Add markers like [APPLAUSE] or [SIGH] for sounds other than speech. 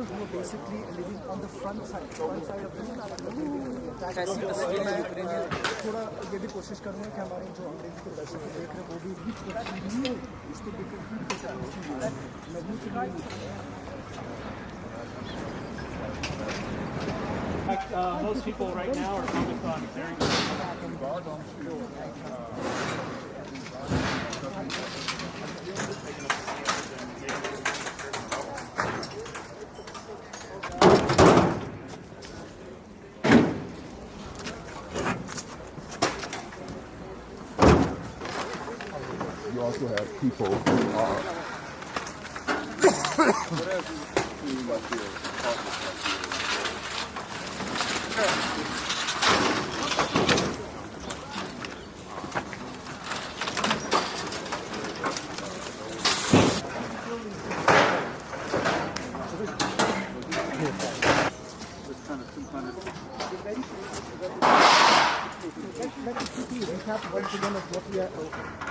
people who are basically living on the front side, front side of the that कैसी तस्वीरें हैं Ukrainian थोड़ा ये भी कोशिश करूँगा कि हमारे जो अंग्रेजी के दर्शक देख रहे हैं वो भी भी थोड़ा नहीं उसको देख कर नदी के लिए fact, uh, most people right now are focused on very You also have people who uh, [COUGHS] are Let me quickly recap once again